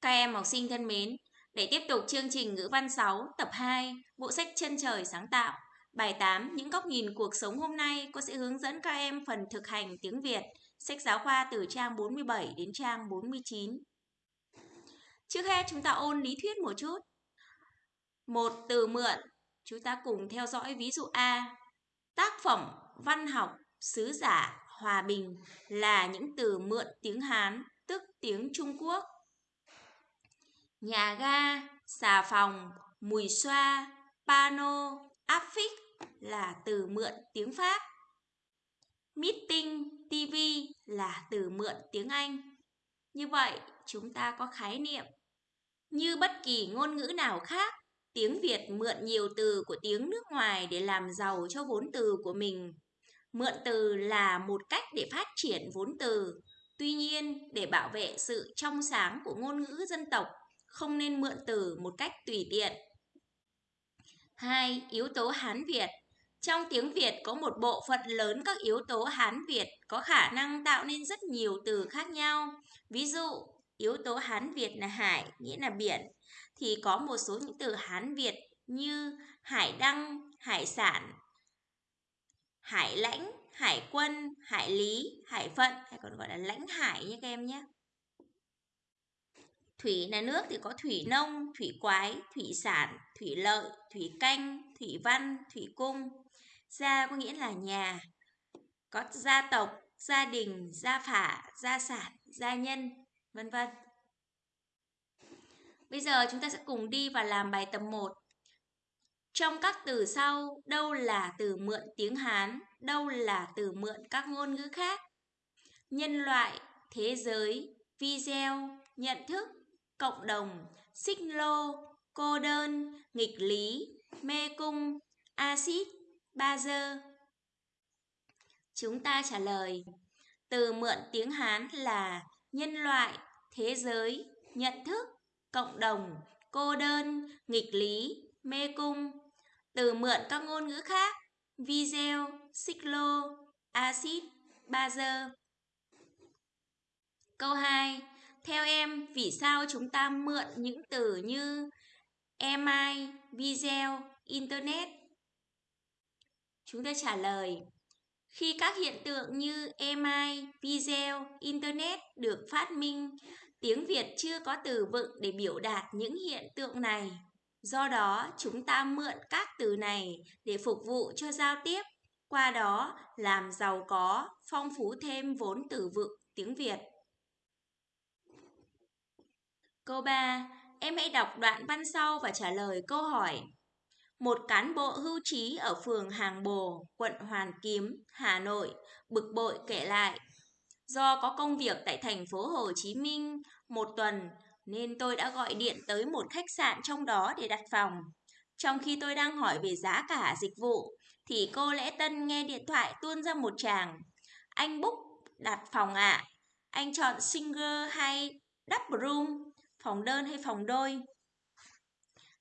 Các em học sinh thân mến, để tiếp tục chương trình ngữ văn 6 tập 2, bộ sách Chân trời sáng tạo, bài 8 những góc nhìn cuộc sống hôm nay cô sẽ hướng dẫn các em phần thực hành tiếng Việt, sách giáo khoa từ trang 47 đến trang 49. Trước hết chúng ta ôn lý thuyết một chút. Một từ mượn, chúng ta cùng theo dõi ví dụ A. Tác phẩm văn học sứ giả hòa bình là những từ mượn tiếng Hán, tức tiếng Trung Quốc nhà ga, xà phòng, mùi xoa, pano, áp phích là từ mượn tiếng Pháp. Meeting, TV là từ mượn tiếng Anh. Như vậy, chúng ta có khái niệm. Như bất kỳ ngôn ngữ nào khác, tiếng Việt mượn nhiều từ của tiếng nước ngoài để làm giàu cho vốn từ của mình. Mượn từ là một cách để phát triển vốn từ. Tuy nhiên, để bảo vệ sự trong sáng của ngôn ngữ dân tộc không nên mượn từ một cách tùy tiện. 2. Yếu tố Hán Việt Trong tiếng Việt có một bộ phận lớn các yếu tố Hán Việt có khả năng tạo nên rất nhiều từ khác nhau. Ví dụ, yếu tố Hán Việt là hải, nghĩa là biển, thì có một số những từ Hán Việt như hải đăng, hải sản, hải lãnh, hải quân, hải lý, hải phận, hay còn gọi là lãnh hải nhé các em nhé. Thủy là nước thì có thủy nông, thủy quái, thủy sản, thủy lợi, thủy canh, thủy văn, thủy cung. Gia có nghĩa là nhà. Có gia tộc, gia đình, gia phả, gia sản, gia nhân, vân vân. Bây giờ chúng ta sẽ cùng đi và làm bài tập 1. Trong các từ sau, đâu là từ mượn tiếng Hán, đâu là từ mượn các ngôn ngữ khác? Nhân loại, thế giới, video, nhận thức, cộng đồng, xích lô, cô đơn, nghịch lý, mê cung, axit, bazơ. Chúng ta trả lời, từ mượn tiếng Hán là nhân loại, thế giới, nhận thức, cộng đồng, cô đơn, nghịch lý, mê cung. Từ mượn các ngôn ngữ khác, video, xích lô, axit, bazơ. Câu 2. Theo em, vì sao chúng ta mượn những từ như email, video, internet? Chúng ta trả lời, khi các hiện tượng như email, video, internet được phát minh, tiếng Việt chưa có từ vựng để biểu đạt những hiện tượng này. Do đó, chúng ta mượn các từ này để phục vụ cho giao tiếp, qua đó làm giàu có, phong phú thêm vốn từ vựng tiếng Việt. Câu 3. Em hãy đọc đoạn văn sau và trả lời câu hỏi. Một cán bộ hưu trí ở phường Hàng Bồ, quận Hoàn Kiếm, Hà Nội, bực bội kể lại. Do có công việc tại thành phố Hồ Chí Minh một tuần, nên tôi đã gọi điện tới một khách sạn trong đó để đặt phòng. Trong khi tôi đang hỏi về giá cả dịch vụ, thì cô Lễ Tân nghe điện thoại tuôn ra một chàng. Anh book đặt phòng ạ. À. Anh chọn single hay double room? Phòng đơn hay phòng đôi?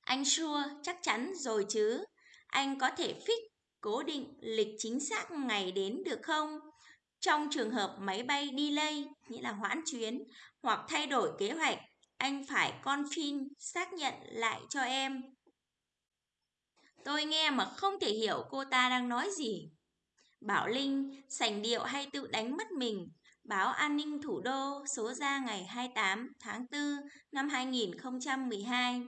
Anh sure chắc chắn rồi chứ. Anh có thể fix cố định lịch chính xác ngày đến được không? Trong trường hợp máy bay delay, nghĩa là hoãn chuyến, hoặc thay đổi kế hoạch, anh phải confirm xác nhận lại cho em. Tôi nghe mà không thể hiểu cô ta đang nói gì. Bảo Linh sành điệu hay tự đánh mất mình Báo An ninh Thủ đô số ra ngày 28 tháng 4 năm 2012.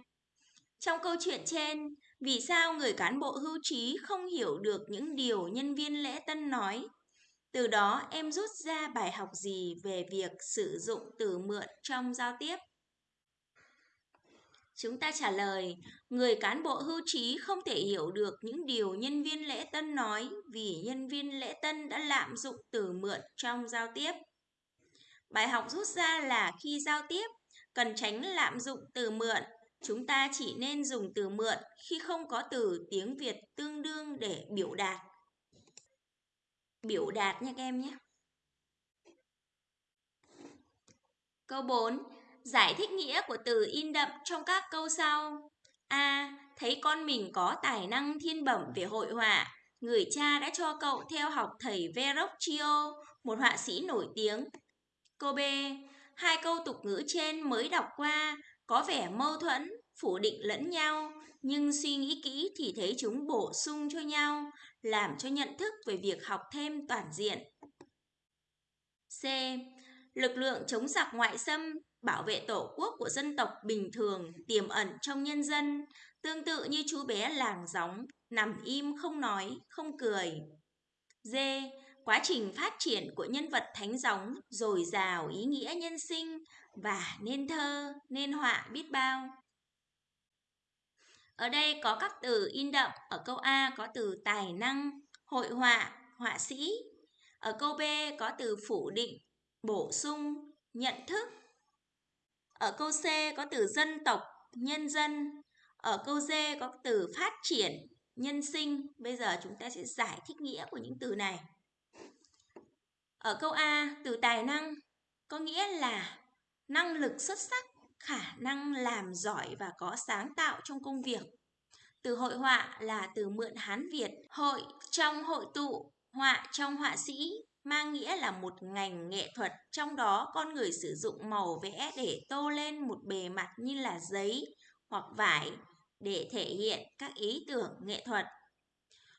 Trong câu chuyện trên, vì sao người cán bộ hưu trí không hiểu được những điều nhân viên lễ tân nói? Từ đó em rút ra bài học gì về việc sử dụng từ mượn trong giao tiếp? Chúng ta trả lời, người cán bộ hưu trí không thể hiểu được những điều nhân viên lễ tân nói vì nhân viên lễ tân đã lạm dụng từ mượn trong giao tiếp. Bài học rút ra là khi giao tiếp, cần tránh lạm dụng từ mượn. Chúng ta chỉ nên dùng từ mượn khi không có từ tiếng Việt tương đương để biểu đạt. Biểu đạt nha các em nhé. Câu 4. Giải thích nghĩa của từ in đậm trong các câu sau. A. Thấy con mình có tài năng thiên bẩm về hội họa. Người cha đã cho cậu theo học thầy Verrocchio, một họa sĩ nổi tiếng. Câu B. Hai câu tục ngữ trên mới đọc qua có vẻ mâu thuẫn, phủ định lẫn nhau, nhưng suy nghĩ kỹ thì thấy chúng bổ sung cho nhau, làm cho nhận thức về việc học thêm toàn diện. C. Lực lượng chống giặc ngoại xâm, bảo vệ tổ quốc của dân tộc bình thường tiềm ẩn trong nhân dân, tương tự như chú bé làng gióng, nằm im không nói, không cười. D. Quá trình phát triển của nhân vật thánh gióng dồi dào ý nghĩa nhân sinh và nên thơ, nên họa biết bao. Ở đây có các từ in đậm, ở câu A có từ tài năng, hội họa, họa sĩ. Ở câu B có từ phủ định, bổ sung, nhận thức. Ở câu C có từ dân tộc, nhân dân. Ở câu D có từ phát triển, nhân sinh. Bây giờ chúng ta sẽ giải thích nghĩa của những từ này. Ở câu A, từ tài năng có nghĩa là năng lực xuất sắc, khả năng làm giỏi và có sáng tạo trong công việc. Từ hội họa là từ mượn Hán Việt, hội trong hội tụ, họa trong họa sĩ, mang nghĩa là một ngành nghệ thuật trong đó con người sử dụng màu vẽ để tô lên một bề mặt như là giấy hoặc vải để thể hiện các ý tưởng nghệ thuật.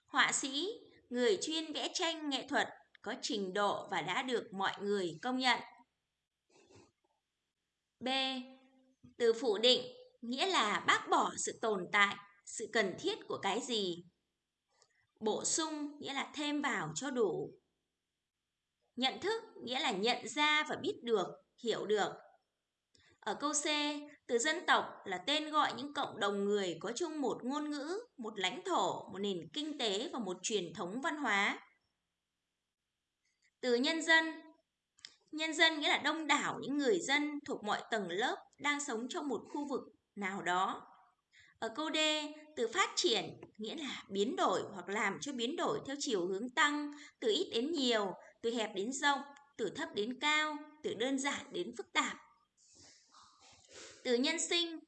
Họa sĩ, người chuyên vẽ tranh nghệ thuật có trình độ và đã được mọi người công nhận. B. Từ phủ định nghĩa là bác bỏ sự tồn tại, sự cần thiết của cái gì. Bổ sung nghĩa là thêm vào cho đủ. Nhận thức nghĩa là nhận ra và biết được, hiểu được. Ở câu C, từ dân tộc là tên gọi những cộng đồng người có chung một ngôn ngữ, một lãnh thổ, một nền kinh tế và một truyền thống văn hóa. Từ nhân dân Nhân dân nghĩa là đông đảo những người dân thuộc mọi tầng lớp đang sống trong một khu vực nào đó. Ở câu D, từ phát triển nghĩa là biến đổi hoặc làm cho biến đổi theo chiều hướng tăng, từ ít đến nhiều, từ hẹp đến rộng, từ thấp đến cao, từ đơn giản đến phức tạp. Từ nhân sinh,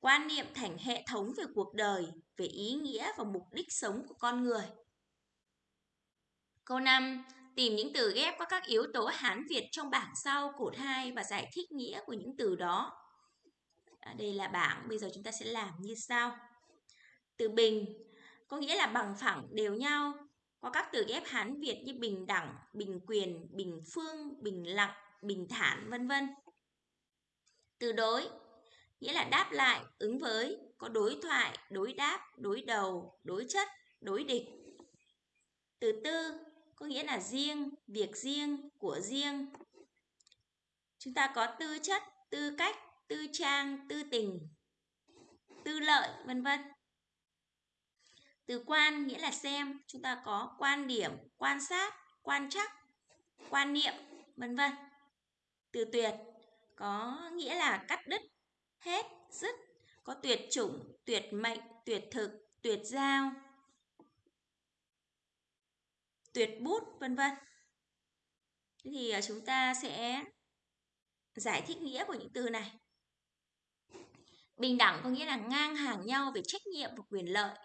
quan niệm thành hệ thống về cuộc đời, về ý nghĩa và mục đích sống của con người. Câu 5. Tìm những từ ghép có các yếu tố Hán Việt trong bảng sau cột 2 và giải thích nghĩa của những từ đó. À, đây là bảng, bây giờ chúng ta sẽ làm như sau. Từ bình có nghĩa là bằng phẳng đều nhau, có các từ ghép Hán Việt như bình đẳng, bình quyền, bình phương, bình lặng, bình thản, vân vân. Từ đối nghĩa là đáp lại, ứng với, có đối thoại, đối đáp, đối đầu, đối chất, đối địch. Từ tư có nghĩa là riêng, việc riêng, của riêng. Chúng ta có tư chất, tư cách, tư trang, tư tình, tư lợi, vân vân. Từ quan nghĩa là xem, chúng ta có quan điểm, quan sát, quan chắc, quan niệm, vân vân. Từ tuyệt có nghĩa là cắt đứt, hết, dứt, có tuyệt chủng, tuyệt mệnh, tuyệt thực, tuyệt giao, tuyệt bút, vân vân. thì à, chúng ta sẽ giải thích nghĩa của những từ này. Bình đẳng có nghĩa là ngang hàng nhau về trách nhiệm và quyền lợi.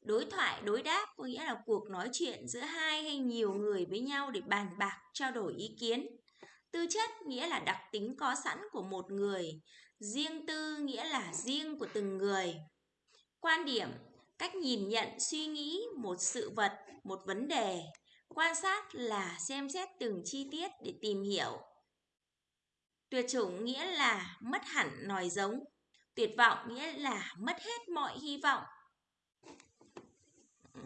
Đối thoại, đối đáp có nghĩa là cuộc nói chuyện giữa hai hay nhiều người với nhau để bàn bạc, trao đổi ý kiến. Tư chất nghĩa là đặc tính có sẵn của một người. Riêng tư nghĩa là riêng của từng người. Quan điểm, cách nhìn nhận, suy nghĩ một sự vật, một vấn đề. Quan sát là xem xét từng chi tiết để tìm hiểu. Tuyệt chủng nghĩa là mất hẳn nòi giống. Tuyệt vọng nghĩa là mất hết mọi hy vọng.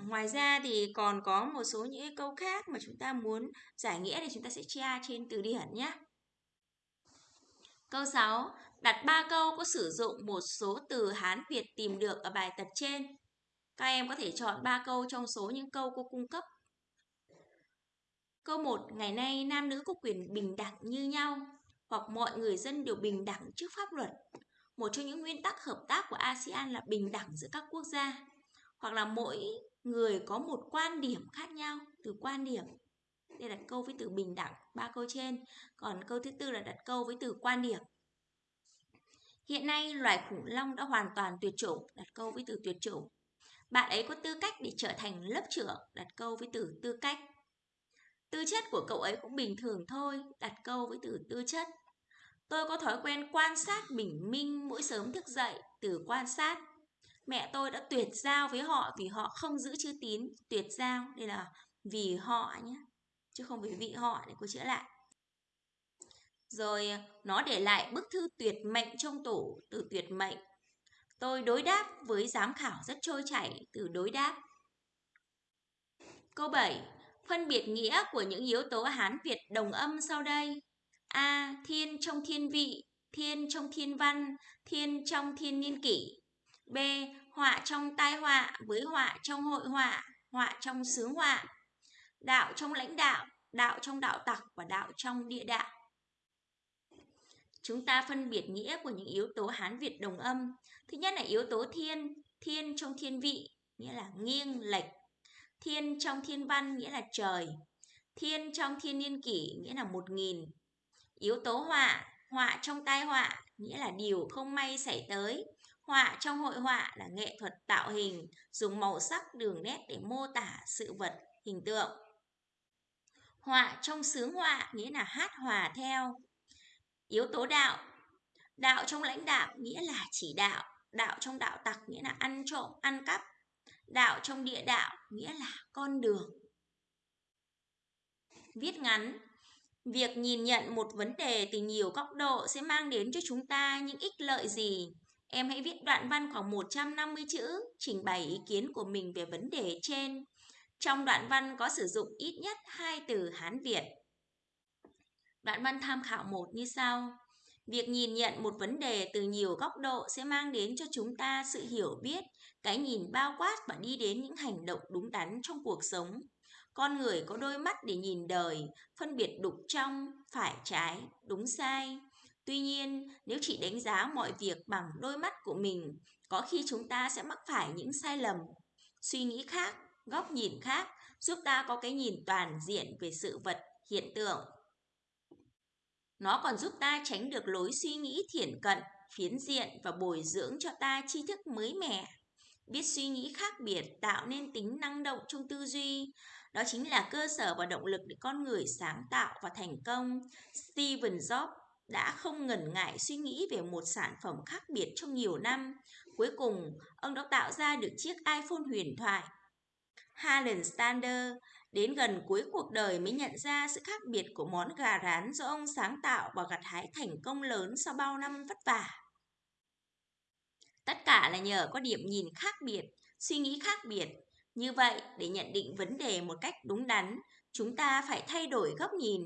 Ngoài ra thì còn có một số những câu khác mà chúng ta muốn giải nghĩa thì chúng ta sẽ tra trên từ điển nhé. Câu 6. Đặt 3 câu có sử dụng một số từ Hán Việt tìm được ở bài tập trên. Các em có thể chọn 3 câu trong số những câu cô cung cấp. Câu 1. Ngày nay nam nữ có quyền bình đẳng như nhau, hoặc mọi người dân đều bình đẳng trước pháp luật. Một trong những nguyên tắc hợp tác của ASEAN là bình đẳng giữa các quốc gia, hoặc là mỗi người có một quan điểm khác nhau từ quan điểm đây đặt câu với từ bình đẳng, ba câu trên còn câu thứ tư là đặt câu với từ quan điểm hiện nay, loài khủng long đã hoàn toàn tuyệt chủng, đặt câu với từ tuyệt chủng bạn ấy có tư cách để trở thành lớp trưởng, đặt câu với từ tư cách tư chất của cậu ấy cũng bình thường thôi đặt câu với từ tư chất Tôi có thói quen quan sát bình minh mỗi sớm thức dậy từ quan sát. Mẹ tôi đã tuyệt giao với họ vì họ không giữ chữ tín, tuyệt giao. Đây là vì họ nhé, chứ không vì vị họ để cô chữa lại. Rồi nó để lại bức thư tuyệt mệnh trong tủ từ tuyệt mệnh. Tôi đối đáp với giám khảo rất trôi chảy từ đối đáp. Câu 7. Phân biệt nghĩa của những yếu tố Hán Việt đồng âm sau đây. A. Thiên trong thiên vị, thiên trong thiên văn, thiên trong thiên niên kỷ. B. Họa trong tai họa với họa trong hội họa, họa trong sướng họa. Đạo trong lãnh đạo, đạo trong đạo tặc và đạo trong địa đạo. Chúng ta phân biệt nghĩa của những yếu tố Hán Việt đồng âm. Thứ nhất là yếu tố thiên, thiên trong thiên vị, nghĩa là nghiêng, lệch. Thiên trong thiên văn nghĩa là trời. Thiên trong thiên niên kỷ nghĩa là một nghìn. Yếu tố họa, họa trong tai họa nghĩa là điều không may xảy tới. Họa trong hội họa là nghệ thuật tạo hình, dùng màu sắc đường nét để mô tả sự vật, hình tượng. Họa trong sướng họa nghĩa là hát hòa theo. Yếu tố đạo, đạo trong lãnh đạo nghĩa là chỉ đạo, đạo trong đạo tặc nghĩa là ăn trộm, ăn cắp. Đạo trong địa đạo nghĩa là con đường. Viết ngắn Việc nhìn nhận một vấn đề từ nhiều góc độ sẽ mang đến cho chúng ta những ích lợi gì? Em hãy viết đoạn văn khoảng 150 chữ, trình bày ý kiến của mình về vấn đề trên. Trong đoạn văn có sử dụng ít nhất hai từ Hán Việt. Đoạn văn tham khảo một như sau. Việc nhìn nhận một vấn đề từ nhiều góc độ sẽ mang đến cho chúng ta sự hiểu biết, cái nhìn bao quát và đi đến những hành động đúng đắn trong cuộc sống. Con người có đôi mắt để nhìn đời, phân biệt đục trong, phải trái, đúng sai. Tuy nhiên, nếu chỉ đánh giá mọi việc bằng đôi mắt của mình, có khi chúng ta sẽ mắc phải những sai lầm. Suy nghĩ khác, góc nhìn khác giúp ta có cái nhìn toàn diện về sự vật, hiện tượng. Nó còn giúp ta tránh được lối suy nghĩ thiển cận, phiến diện và bồi dưỡng cho ta tri thức mới mẻ. Biết suy nghĩ khác biệt tạo nên tính năng động trong tư duy. Đó chính là cơ sở và động lực để con người sáng tạo và thành công. Steven Jobs đã không ngần ngại suy nghĩ về một sản phẩm khác biệt trong nhiều năm. Cuối cùng, ông đã tạo ra được chiếc iPhone huyền thoại. Harlan Stander đến gần cuối cuộc đời mới nhận ra sự khác biệt của món gà rán do ông sáng tạo và gặt hái thành công lớn sau bao năm vất vả. Tất cả là nhờ có điểm nhìn khác biệt, suy nghĩ khác biệt. Như vậy, để nhận định vấn đề một cách đúng đắn, chúng ta phải thay đổi góc nhìn,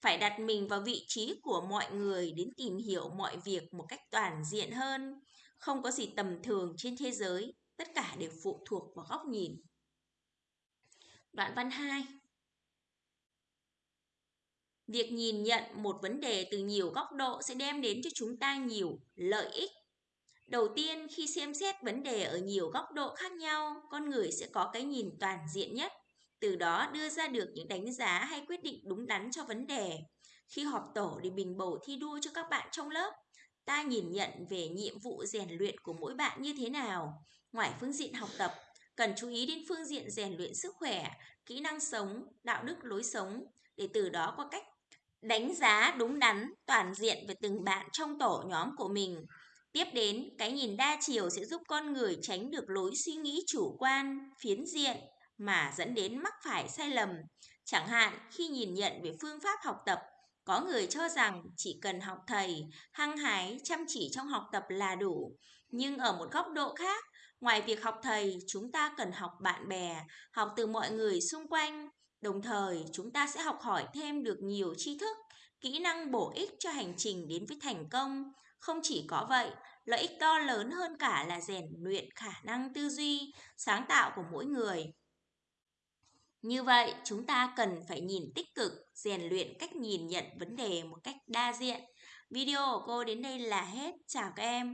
phải đặt mình vào vị trí của mọi người đến tìm hiểu mọi việc một cách toàn diện hơn. Không có gì tầm thường trên thế giới, tất cả đều phụ thuộc vào góc nhìn. Đoạn văn 2 Việc nhìn nhận một vấn đề từ nhiều góc độ sẽ đem đến cho chúng ta nhiều lợi ích. Đầu tiên, khi xem xét vấn đề ở nhiều góc độ khác nhau, con người sẽ có cái nhìn toàn diện nhất, từ đó đưa ra được những đánh giá hay quyết định đúng đắn cho vấn đề. Khi họp tổ để bình bầu thi đua cho các bạn trong lớp, ta nhìn nhận về nhiệm vụ rèn luyện của mỗi bạn như thế nào. Ngoài phương diện học tập, cần chú ý đến phương diện rèn luyện sức khỏe, kỹ năng sống, đạo đức lối sống để từ đó có cách đánh giá đúng đắn toàn diện về từng bạn trong tổ nhóm của mình. Tiếp đến, cái nhìn đa chiều sẽ giúp con người tránh được lối suy nghĩ chủ quan, phiến diện mà dẫn đến mắc phải sai lầm. Chẳng hạn khi nhìn nhận về phương pháp học tập, có người cho rằng chỉ cần học thầy, hăng hái, chăm chỉ trong học tập là đủ. Nhưng ở một góc độ khác, Ngoài việc học thầy, chúng ta cần học bạn bè, học từ mọi người xung quanh. Đồng thời, chúng ta sẽ học hỏi thêm được nhiều tri thức, kỹ năng bổ ích cho hành trình đến với thành công. Không chỉ có vậy, lợi ích to lớn hơn cả là rèn luyện khả năng tư duy, sáng tạo của mỗi người. Như vậy, chúng ta cần phải nhìn tích cực, rèn luyện cách nhìn nhận vấn đề một cách đa diện. Video của cô đến đây là hết. Chào các em.